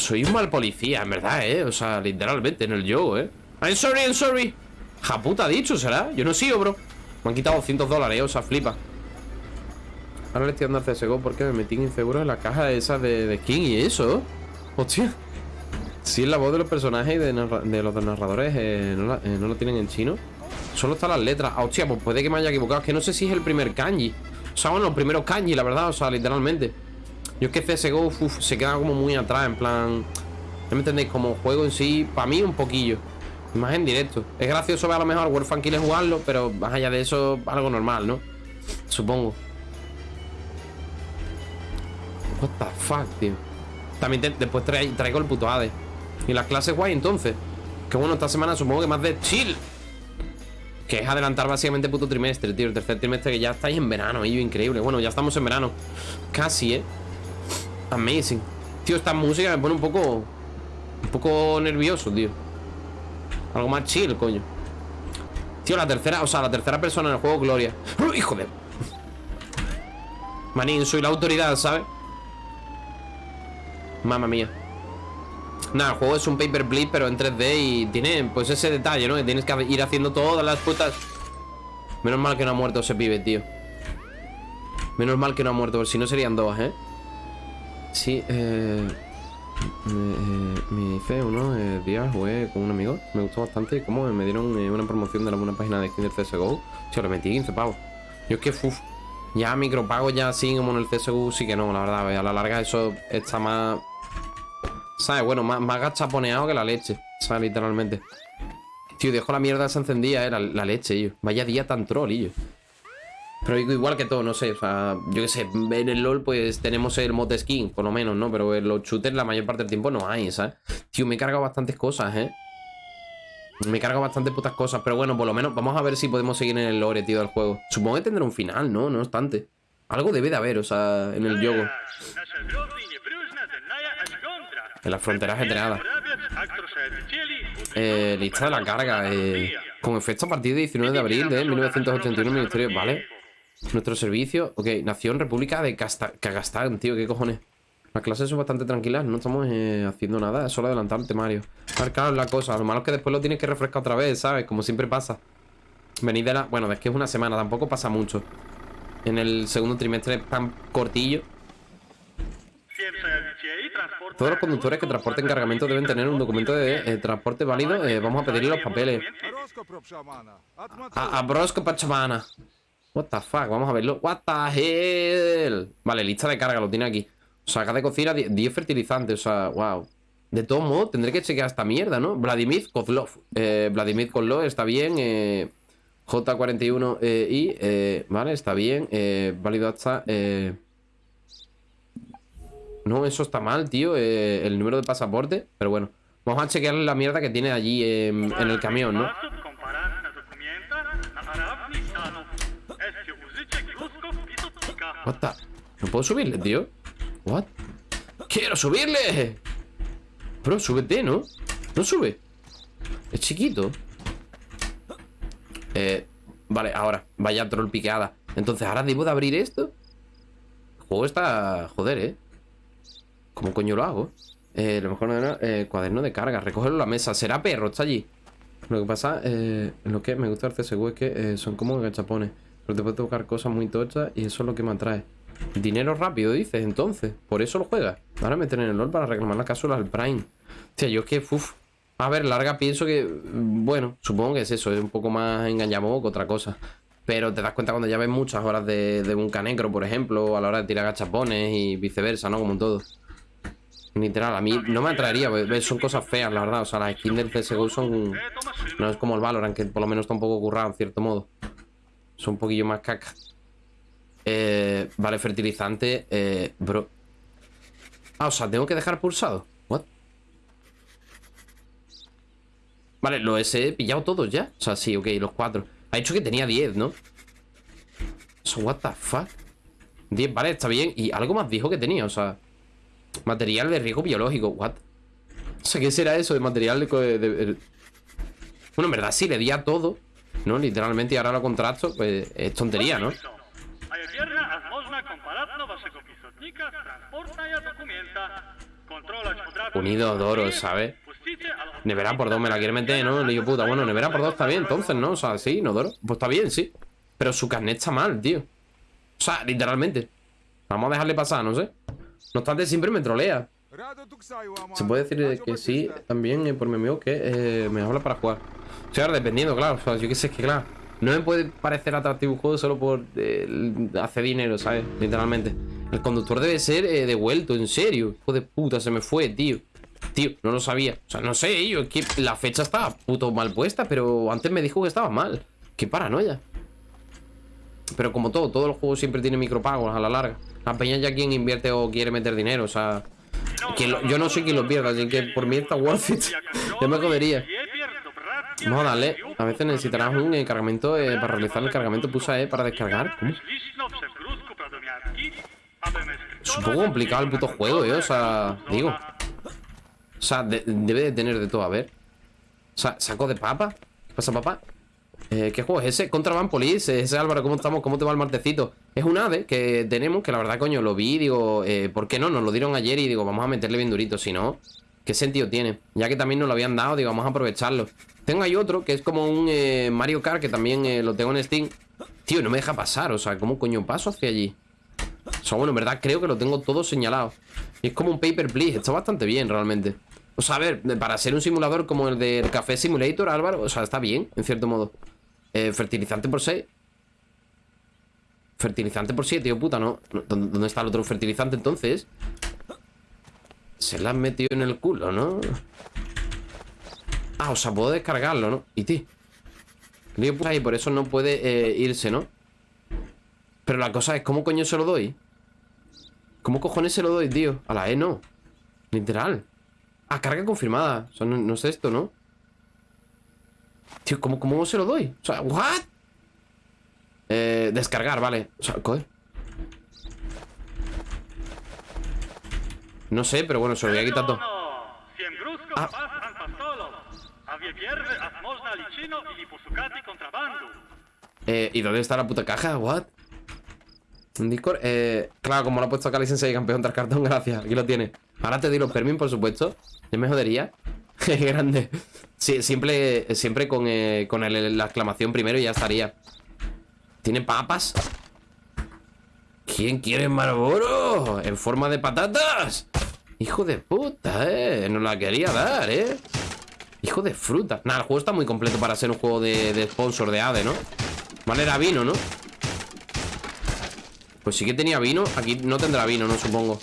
Soy un mal policía, en verdad, ¿eh? O sea, literalmente, en el juego, ¿eh? I'm sorry, I'm sorry. Japuta dicho, ¿será? Yo no sigo, bro. Me han quitado 200 dólares, o sea, flipa. Ahora le estoy dando a CSGO porque me metí inseguro en la caja esa de, de skin y eso. Hostia. Si es la voz de los personajes y de, los narradores eh, eh, no, lo tienen en chino. Solo están las letras. Ah, Hostia, pues puede que me haya equivocado. Es que no sé si es el primer kanji. O sea, bueno, los primeros kanji, la verdad O sea, literalmente Yo es que CSGO se queda como muy atrás En plan... ¿No me entendéis? Como juego en sí Para mí un poquillo más en directo. Es gracioso ver a lo mejor World Funky jugarlo, pero más allá de eso, algo normal, ¿no? Supongo. What the fuck, tío. También después traigo el puto ADE. Y las clases guay entonces. Que bueno, esta semana supongo que más de chill. Que es adelantar básicamente puto trimestre, tío. El tercer trimestre que ya estáis en verano, y increíble. Bueno, ya estamos en verano. Casi, ¿eh? Amazing. Tío, esta música me pone un poco... Un poco nervioso, tío. Algo más chill, coño Tío, la tercera, o sea, la tercera persona en el juego Gloria ¡Oh, ¡Hijo de... Manín, soy la autoridad, ¿sabes? Mamma mía Nada, el juego es un paper bleed, pero en 3D Y tiene, pues, ese detalle, ¿no? Que tienes que ir haciendo todas las putas Menos mal que no ha muerto ese pibe, tío Menos mal que no ha muerto Porque si no serían dos, ¿eh? Sí, eh... Me, hice unos eh, días, jugué con un amigo, me gustó bastante y como me dieron eh, una promoción de buena página de skin del CSGO, yo le metí 15 pavos. Yo es que, uff, ya micropago ya así como en el CSGO sí que no, la verdad, a la larga eso está más, ¿sabes? Bueno, más, más gachaponeado que la leche, ¿sabes? Literalmente. Tío, dejo la mierda esa encendida, eh, la, la leche, yo. Vaya día tan troll, yo. Pero igual que todo, no sé, o sea, yo qué sé, en el LoL pues tenemos el mod skin, por lo menos, ¿no? Pero en los shooters la mayor parte del tiempo no hay, ¿sabes? Tío, me he cargado bastantes cosas, ¿eh? Me he cargado bastantes putas cosas, pero bueno, por lo menos vamos a ver si podemos seguir en el lore, tío, del juego. Supongo que tendrá un final, ¿no? No obstante. Algo debe de haber, o sea, en el juego. En las fronteras generadas. Eh, lista de la carga, eh, con efecto a partir de 19 de abril de 1981, Ministerio... Vale. Nuestro servicio. Ok, Nación República de Kazajstán, tío, ¿qué cojones? Las clases son bastante tranquilas, no estamos eh, haciendo nada, es solo adelantar el temario. Claro, la cosa, lo malo es que después lo tienes que refrescar otra vez, ¿sabes? Como siempre pasa. Venid de la... Bueno, es que es una semana, tampoco pasa mucho. En el segundo trimestre tan cortillo. Todos los conductores que transporten cargamento deben tener un documento de eh, transporte válido. Eh, vamos a pedirle los papeles. A, a Brosco Pachamana. What the fuck, vamos a verlo. What the hell. Vale, lista de carga, lo tiene aquí. O sea, acá de cocina 10 fertilizantes, o sea, wow De todo modo, tendré que chequear esta mierda, ¿no? Vladimir Kozlov. Eh, Vladimir Kozlov está bien eh, J41 eh, eh, Vale, está bien eh, Válido hasta No, eso está mal, tío El número de pasaporte Pero bueno, vamos a chequear la mierda que tiene allí en el camión, ¿no? What the... ¿No puedo subirle, tío? What? ¡Quiero subirle! Bro, súbete, ¿no? No sube Es chiquito Eh, vale, ahora. Vaya troll piqueada. Entonces, ¿ahora debo de abrir esto? El juego está... Joder, ¿eh? ¿Cómo coño lo hago? Eh, lo mejor era eh, cuaderno de carga. Recogerlo en la mesa. ¿Será perro? Está allí. Lo que pasa, eh, lo que me gusta del CSGO es que eh, son como gachapones. Pero te puedes tocar cosas muy tochas y eso es lo que me atrae. Dinero rápido, dices, entonces. Por eso lo juegas. Ahora meter en el LOL para reclamar la cápsula al Prime. O yo es que, uff. A ver, larga pienso que, mm, bueno, supongo que es eso, es un poco más engañamo que otra cosa. Pero te das cuenta cuando ya ves muchas horas de, de un canecro, por ejemplo, a la hora de tirar gachapones y viceversa, ¿no? Como en todo. Literal, a mí no me atraería, pues, son cosas feas, la verdad. O sea, las skins del CSGO son. No es como el Valorant, que por lo menos está un poco currado, en cierto modo. Son un poquillo más caca. Eh, vale, fertilizante. Eh, bro. Ah, o sea, tengo que dejar pulsado. What? Vale, los he pillado todos ya. O sea, sí, ok, los cuatro. Ha dicho que tenía 10, ¿no? So, what the fuck? 10, vale, está bien. Y algo más dijo que tenía, o sea. Material de riesgo biológico, what? O sea, ¿qué será eso de material de, de, Bueno, en verdad sí, le di a todo ¿No? Literalmente, y ahora lo contrato Pues es tontería, ¿no? Unido Doro, ¿sabes? Nevera por dos me la quiere meter, ¿no? Le digo, puta, bueno, nevera por dos está bien, entonces, ¿no? O sea, sí, no Doro Pues está bien, sí Pero su carnet está mal, tío O sea, literalmente Vamos a dejarle pasar, no sé no obstante, siempre me trolea. Se puede decir que sí, también eh, por mi amigo que eh, me habla para jugar. O sea, dependiendo, claro. O sea, yo qué sé, es que claro. No me puede parecer atractivo un juego solo por eh, hacer dinero, ¿sabes? Literalmente. El conductor debe ser devuelto, en serio. Hijo de puta, se me fue, tío. Tío, no lo sabía. O sea, no sé, yo, que la fecha estaba puto mal puesta, pero antes me dijo que estaba mal. Qué paranoia. Pero como todo, todos los juegos siempre tienen micropagos a la larga. La peña ya quien invierte o quiere meter dinero, o sea... yo no sé quién lo pierda, así que por mí está worth it. yo me jodería. Vamos a darle. A veces necesitarás un eh, cargamento eh, para realizar el cargamento. Pulsa E para descargar. Es un poco complicado el puto juego, eh. O sea, digo. O sea, debe de tener de todo. A ver. O sea, saco de papa. ¿Qué pasa, papá? Eh, ¿Qué juego es ese? Contraband Police. Ese Álvaro, ¿cómo estamos? ¿Cómo te va el martecito? Es un ave que tenemos, que la verdad, coño, lo vi digo, eh, ¿por qué no? Nos lo dieron ayer y digo, vamos a meterle bien durito. Si no, ¿qué sentido tiene? Ya que también nos lo habían dado, digo, vamos a aprovecharlo. Tengo ahí otro que es como un eh, Mario Kart que también eh, lo tengo en Steam. Tío, no me deja pasar, o sea, ¿cómo coño paso hacia allí? O sea, bueno, en verdad creo que lo tengo todo señalado. Y es como un Paper Please, está bastante bien realmente. O sea, a ver, para ser un simulador como el del Café Simulator, Álvaro, o sea, está bien, en cierto modo. Eh, fertilizante por 6. Fertilizante por 7, tío puta, ¿no? ¿Dónde está el otro fertilizante entonces? Se la han metido en el culo, ¿no? Ah, o sea, puedo descargarlo, ¿no? Y ti. Lío pues ahí, por eso no puede eh, irse, ¿no? Pero la cosa es, ¿cómo coño se lo doy? ¿Cómo cojones se lo doy, tío? A la E no. Literal. Ah, carga confirmada. O no, no es esto, ¿no? Tío, ¿cómo, ¿cómo se lo doy? O sea, ¿what? Eh, descargar, vale. O sea, ¿qué? No sé, pero bueno, se lo voy a quitar todo. Ah. Eh, ¿y dónde está la puta caja? ¿What? En Discord, eh, claro, como lo ha puesto Cali Sensei campeón tras cartón, gracias, aquí lo tiene Ahora te di los permis, por supuesto Yo me jodería Qué grande Sí, siempre, siempre con, eh, con la exclamación primero y ya estaría. ¿Tiene papas? ¿Quién quiere Marlboro? ¿En forma de patatas? Hijo de puta, eh. No la quería dar, eh. Hijo de fruta. Nada, el juego está muy completo para ser un juego de, de sponsor de ADE, ¿no? Vale, era vino, ¿no? Pues sí que tenía vino. Aquí no tendrá vino, ¿no? Supongo.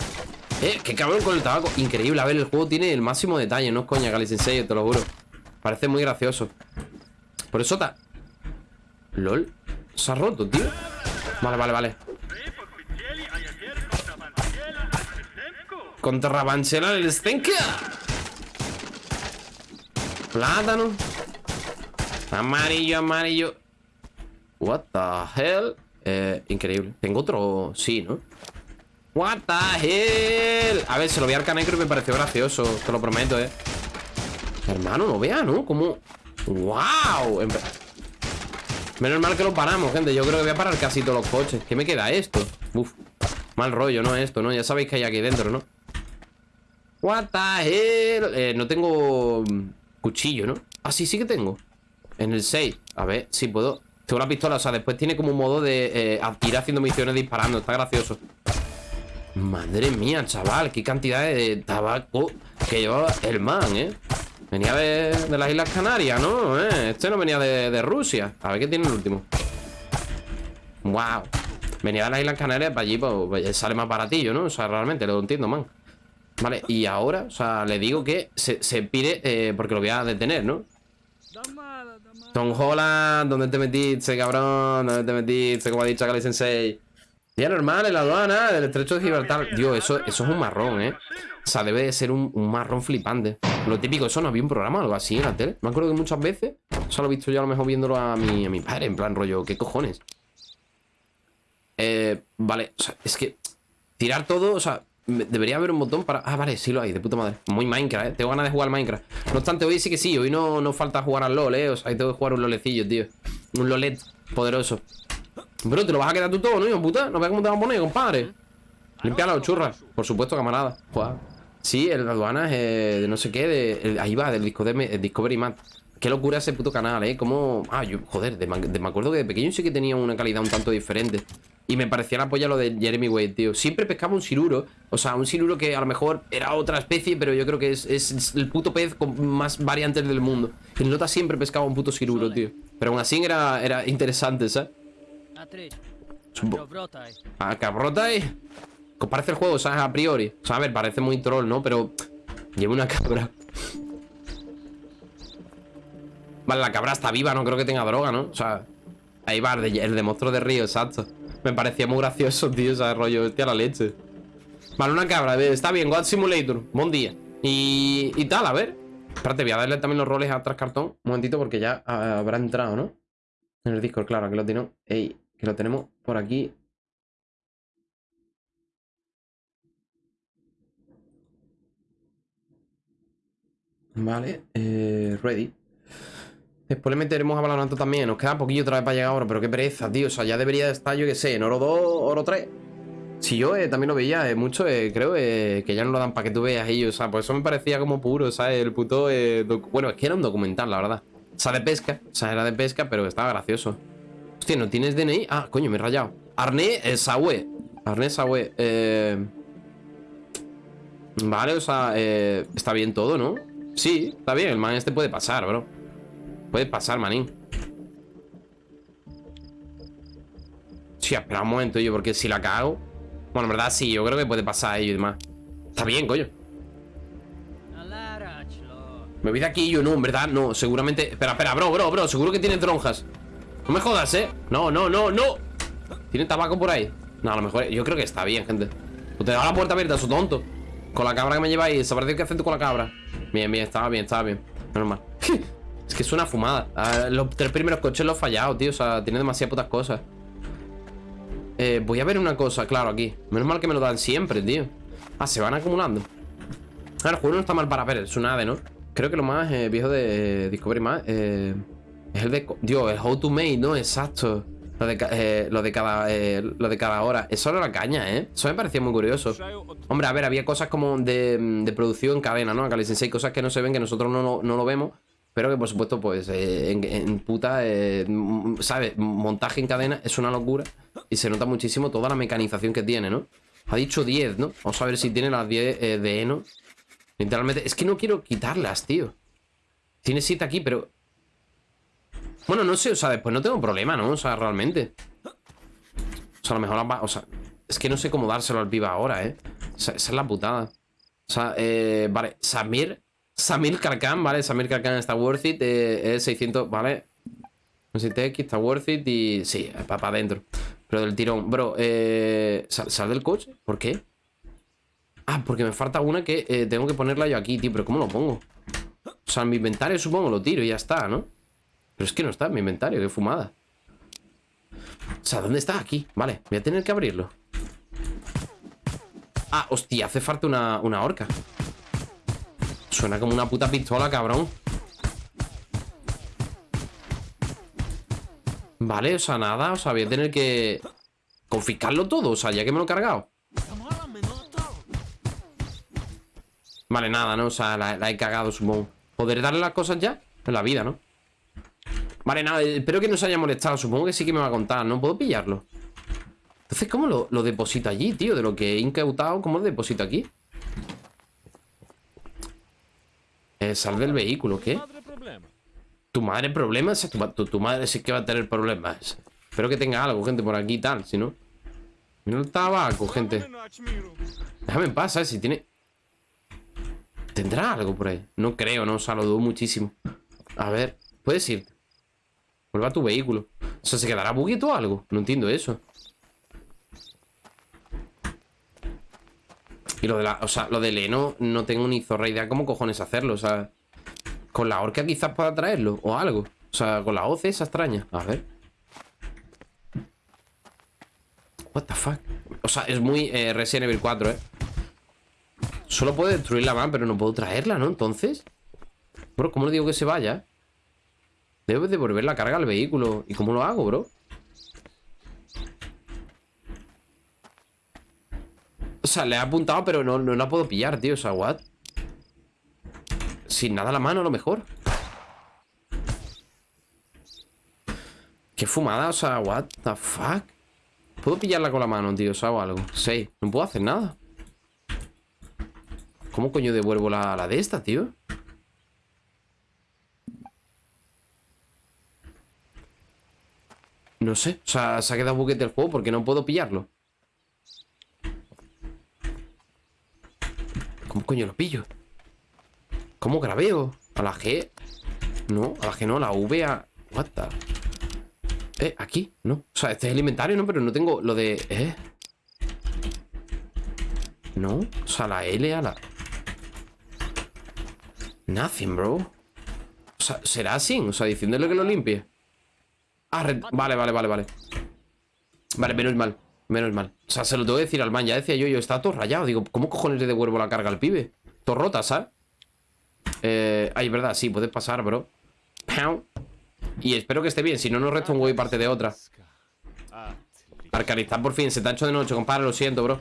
Eh, qué cabrón con el tabaco. Increíble. A ver, el juego tiene el máximo detalle. No es coña, Gali Sensei, te lo juro. Parece muy gracioso Por eso está LOL Se ha roto, tío Vale, vale, vale Contra Banchela el Stenka Plátano Amarillo, amarillo What the hell eh, Increíble Tengo otro... Sí, ¿no? What the hell A ver, se lo vi al canecro y me pareció gracioso Te lo prometo, eh Hermano, no vea, ¿no? Como... ¡Wow! Menos mal que lo paramos, gente. Yo creo que voy a parar casi todos los coches. ¿Qué me queda esto? Uf. Mal rollo, ¿no? Esto, ¿no? Ya sabéis que hay aquí dentro, ¿no? What the hell? Eh, no tengo cuchillo, ¿no? Ah, sí, sí que tengo. En el 6. A ver, si puedo. Tengo la pistola, o sea, después tiene como un modo de eh, ir haciendo misiones disparando. Está gracioso. Madre mía, chaval, qué cantidad de tabaco que llevaba el man, ¿eh? Venía de, las Islas Canarias, ¿no? ¿Eh? Este no venía de, Rusia. A ver qué tiene el último. Wow. Venía de las Islas Canarias para allí, pues, sale más baratillo, ¿no? O sea, realmente, lo entiendo, man. Vale, y ahora, o sea, le digo que se, se pire eh, porque lo voy a detener, ¿no? Tom Holland, ¿dónde te metiste, cabrón? ¿Dónde te metiste? Como ha dicho Akali Sensei. Día normal en la aduana del estrecho de Gibraltar. Dios, eso, eso es un marrón, ¿eh? O sea, debe de ser un, marrón flipante. Lo típico, eso no había un programa o algo así en la tele. Me acuerdo que muchas veces, eso lo he visto yo a lo mejor viéndolo a mi, a mi padre, en plan rollo, ¿qué cojones? Eh, vale, o sea, es que tirar todo, o sea, debería haber un botón para... Ah, vale, sí lo hay, de puta madre. Muy Minecraft, ¿eh? Tengo ganas de jugar Minecraft. No obstante, hoy sí que sí, hoy no, no falta jugar al LOL, ¿eh? O sea, ahí tengo que jugar un LOLecillo, tío. Un LOLet poderoso. Bro, te lo vas a quedar tú todo, ¿no, hijo puta? No veas cómo te vas a poner, compadre. Limpia los churras. Por supuesto, camarada. Sí, el aduana es eh, de no sé qué, de, ahí va, del Discovery Mat. Qué locura ese puto canal, ¿eh? Como... Ah, yo, joder, me acuerdo que de pequeño sí que tenía una calidad un tanto diferente. Y me parecía la polla lo de Jeremy Wade, tío. Siempre pescaba un siluro. O sea, un siluro que a lo mejor era otra especie, pero yo creo que es, el puto pez con más variantes del mundo. El Nota siempre pescaba un puto siluro, tío. Pero aún así era, era interesante, ¿sabes? A cabrota, eh. Parece el juego, ¿sabes? A priori. O sea, a ver, parece muy troll, ¿no? Pero lleva una cabra. Vale, la cabra está viva, no creo que tenga droga, ¿no? O sea, ahí va, el de, monstruo de río, exacto. Me parecía muy gracioso, tío, ese rollo, hostia, la leche. Vale, una cabra, está bien, God Simulator, buen día. Y, y tal, a ver. Espérate, voy a darle también los roles a atrás cartón. Un momentito, porque ya habrá entrado, ¿no? En el Discord, claro, aquí lo tengo. Ey, que lo tenemos por aquí. Vale, eh, ready. Después le meteremos a Valorant también. Nos queda poquillo otra vez para llegar ahora, pero qué pereza, tío. O sea, ya debería estar, yo que sé, en oro 2, oro 3. Si yo eh, también lo veía, eh, mucho, creo que ya no lo dan para que tú veas ellos. O sea, pues eso me parecía como puro, ¿sabes? El puto. bueno, es que era un documental, la verdad. O sea, de pesca. O sea, era de pesca, pero estaba gracioso. Hostia, ¿no tienes DNI? Ah, coño, me he rayado. Arné Sawe. Arné Sawe. Eh... Vale, o sea, eh... está bien todo, ¿no? Sí, está bien. El man este puede pasar, bro. Puede pasar, manín. Sí, espera un momento, yo, porque si la cago... Bueno, en verdad sí, yo creo que puede pasar ello y demás. Está bien, coño. Me voy de aquí yo, no, en verdad, no, seguramente... Espera, espera, bro, bro, bro, seguro que tiene tronjas no me jodas, ¿eh? No, no, no, no. ¿Tiene tabaco por ahí? No, a lo mejor... Yo creo que está bien, gente. Pues te dejo la puerta abierta, su tonto. Con la cabra que me lleváis ¿Sabréis qué hacer con la cabra? Bien, bien, estaba bien, estaba bien. Normal Es que es una fumada. Los tres primeros coches los he fallado, tío O sea, tiene demasiadas putas cosas. Eh, Voy a ver una cosa, claro, aquí. Menos mal que me lo dan siempre, tío. Ah, se van acumulando. Ah, el juego no está mal para ver Es un ave, ¿no? Creo que lo más eh, viejo de Discovery más eh... Es el de... Dios, el how to make, ¿no? Exacto. Lo de, eh, lo de, cada, eh, lo de cada hora. Eso era la caña, ¿eh? Eso me parecía muy curioso. Hombre, a ver, había cosas como de, de producción en cadena, ¿no? Acá les enseñé cosas que no se ven, que nosotros no, no lo vemos. Pero que, por supuesto, pues, eh, en, puta, ¿sabes? Montaje en cadena es una locura. Y se nota muchísimo toda la mecanización que tiene, ¿no? Ha dicho 10, ¿no? Vamos a ver si tiene las 10 de Eno. Literalmente. Es que no quiero quitarlas, tío. Tiene 7 aquí, pero bueno, no sé, o sea, después no tengo problema, ¿no? O sea, realmente. O sea, a lo mejor... O sea, es que no sé cómo dárselo al piba ahora, ¿eh? O sea, esa es la putada. O sea, eh, vale, Samir... Samir Karkan, ¿vale? Samir Karkan está worth it. Eh, es 600, ¿vale? No sé, TX está worth it y... Sí, para adentro. Pero del tirón. Bro, eh... ¿Sal, del coche? ¿Por qué? Ah, porque me falta una que eh, tengo que ponerla yo aquí, tío. Pero ¿cómo lo pongo? O sea, en mi inventario supongo lo tiro y ya está, ¿no? Pero es que no está en mi inventario, qué fumada. O sea, ¿dónde está? Aquí. Vale, voy a tener que abrirlo. Ah, hostia, hace falta una, una horca. Suena como una puta pistola, cabrón. Vale, o sea, nada. O sea, voy a tener que confiscarlo todo. O sea, ya que me lo he cargado. Vale, nada, ¿no? O sea, la, he cagado, supongo. ¿Poder darle las cosas ya? En la vida, ¿no? Vale, nada, espero que no se haya molestado. Supongo que sí que me va a contar, ¿no? ¿Puedo pillarlo? Entonces, ¿cómo lo, lo deposito allí, tío? De lo que he incautado, ¿cómo lo deposito aquí? Eh, sal del vehículo, ¿qué? ¿Tu madre problemas? Tu madre sí que va a tener problemas. Espero que tenga algo, gente, por aquí y tal, si no... Mira el tabaco, gente. Déjame en paz, ¿sabes? Si tiene... ¿Tendrá algo por ahí? No creo, no, o sea, lo dudo muchísimo. A ver, puedes ir. Vuelva a tu vehículo. O sea, ¿se quedará buguito o algo? No entiendo eso. Y lo de la... O sea, lo de Leno no tengo ni zorra idea cómo cojones hacerlo. O sea, con la orca quizás pueda traerlo o algo. O sea, con la hoz esa extraña. A ver. What the fuck. O sea, es muy eh, Resident Evil 4, ¿eh? Solo puedo destruirla más, pero no puedo traerla, ¿no? Entonces... Bro, ¿cómo le digo que se vaya? Debo devolver la carga al vehículo. ¿Y cómo lo hago, bro? O sea, le he apuntado, pero no, no la puedo pillar, tío. O sea, what? Sin nada la mano, a lo mejor. Qué fumada, o sea, what the fuck. ¿Puedo pillarla con la mano, tío? O sea, o algo. Sí, no puedo hacer nada. ¿Cómo coño devuelvo la, la de esta, tío? No sé, o sea, se ha quedado buquete el juego porque no puedo pillarlo. ¿Cómo coño lo pillo? ¿Cómo grabeo? ¿A la G? No, a la G no, a la V a... What the... Eh, aquí, ¿no? O sea, este es el inventario, ¿no? Pero no tengo lo de... ¿Eh? No, o sea, la L a la... Nothing, bro. O sea, ¿será así? O sea, diciéndole que lo limpie. Ah, vale, vale, vale, vale. Vale, menos mal. Menos mal. O sea, se lo tengo que decir al man. Ya decía yo, yo, está todo rayado. Digo, ¿cómo cojones le devuelvo la carga al pibe? Todo rota, ¿sabes? Eh, ay, verdad, sí, puedes pasar, bro. Y espero que esté bien, si no, nos resta un huevo y parte de otra. Arcanistán, por fin, se te ha hecho de noche, compadre, lo siento, bro.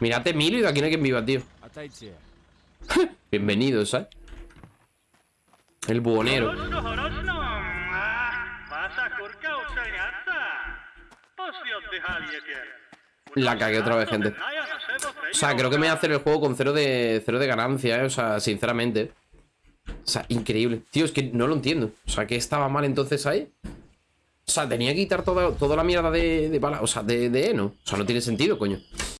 Mírate, Emilio, y de aquí no hay quien viva, tío. Bienvenido, ¿sabes? El buhonero. La cagué otra vez, gente. O sea, creo que me voy a hacer el juego con cero de, cero de ganancia, ¿eh? O sea, sinceramente. O sea, increíble. Tío, es que no lo entiendo. O sea, ¿qué estaba mal entonces ahí? O sea, tenía que quitar toda, toda la mierda de, de bala, o sea, de, de Eno. O sea, no tiene sentido, coño.